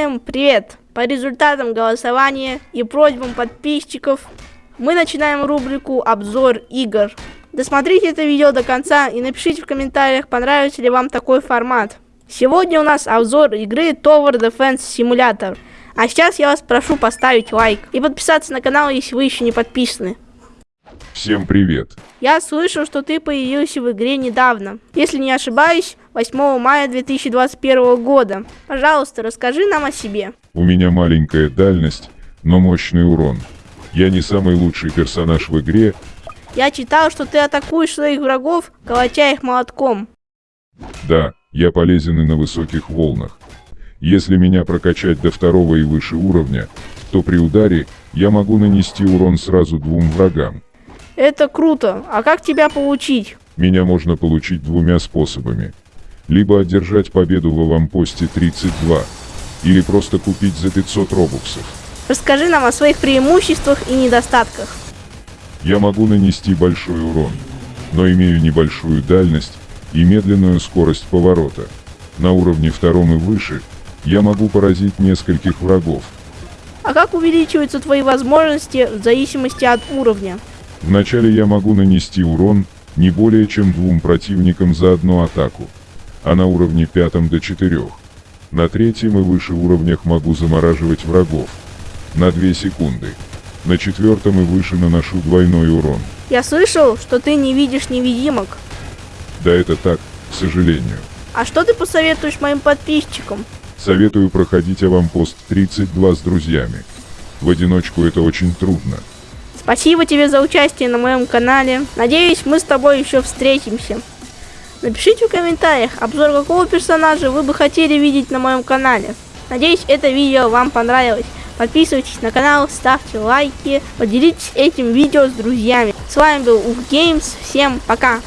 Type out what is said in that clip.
Всем привет! По результатам голосования и просьбам подписчиков мы начинаем рубрику «Обзор игр». Досмотрите это видео до конца и напишите в комментариях, понравится ли вам такой формат. Сегодня у нас обзор игры Tower Defense Simulator. А сейчас я вас прошу поставить лайк и подписаться на канал, если вы еще не подписаны. Всем привет! Я слышал, что ты появился в игре недавно. Если не ошибаюсь, 8 мая 2021 года. Пожалуйста, расскажи нам о себе. У меня маленькая дальность, но мощный урон. Я не самый лучший персонаж в игре. Я читал, что ты атакуешь своих врагов, колотя их молотком. Да, я полезен и на высоких волнах. Если меня прокачать до второго и выше уровня, то при ударе я могу нанести урон сразу двум врагам. Это круто. А как тебя получить? Меня можно получить двумя способами. Либо одержать победу в аванпосте 32, или просто купить за 500 робуксов. Расскажи нам о своих преимуществах и недостатках. Я могу нанести большой урон, но имею небольшую дальность и медленную скорость поворота. На уровне втором и выше я могу поразить нескольких врагов. А как увеличиваются твои возможности в зависимости от уровня? Вначале я могу нанести урон не более чем двум противникам за одну атаку, а на уровне пятом до четырех. На третьем и выше уровнях могу замораживать врагов на 2 секунды. На четвертом и выше наношу двойной урон. Я слышал, что ты не видишь невидимок. Да это так, к сожалению. А что ты посоветуешь моим подписчикам? Советую проходить аванпост 32 с друзьями. В одиночку это очень трудно. Спасибо тебе за участие на моем канале. Надеюсь, мы с тобой еще встретимся. Напишите в комментариях, обзор какого персонажа вы бы хотели видеть на моем канале. Надеюсь, это видео вам понравилось. Подписывайтесь на канал, ставьте лайки, поделитесь этим видео с друзьями. С вами был Уф Геймс, всем пока!